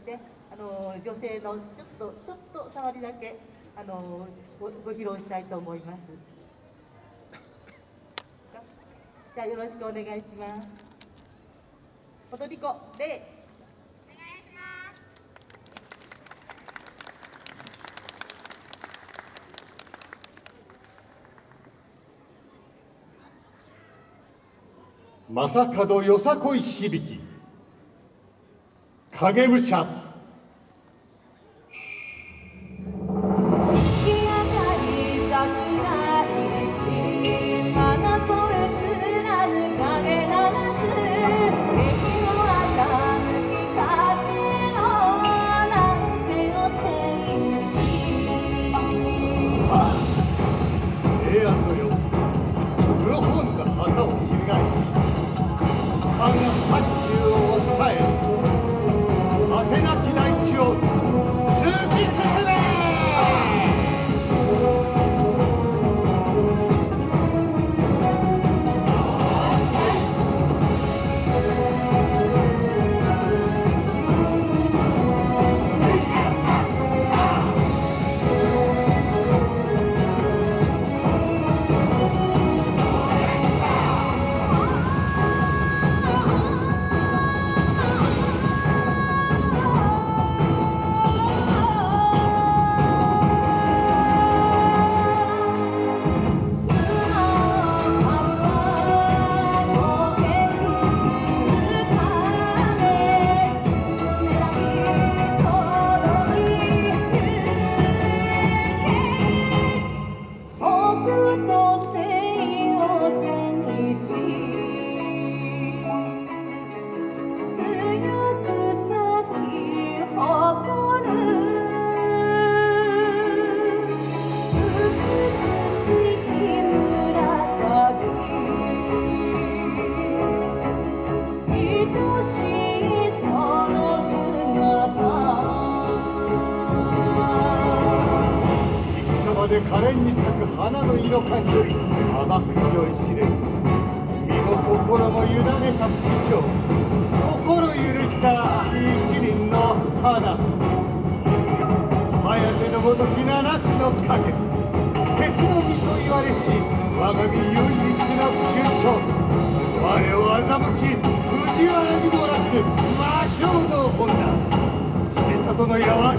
てあの女性のちょっとちょっと触りだけあのごご披露したいと思います。じゃあよろしくお願いします。踊り子礼正門よさこい響き。影武者。で可憐に咲く花の色感より甘く酔い。しれる身も心も委ねた不況心許した一輪の花颯のごとき七つの影鉄の実と言われし我が身唯一の急所我を欺き藤原に漏らす魔性の女秀里の矢は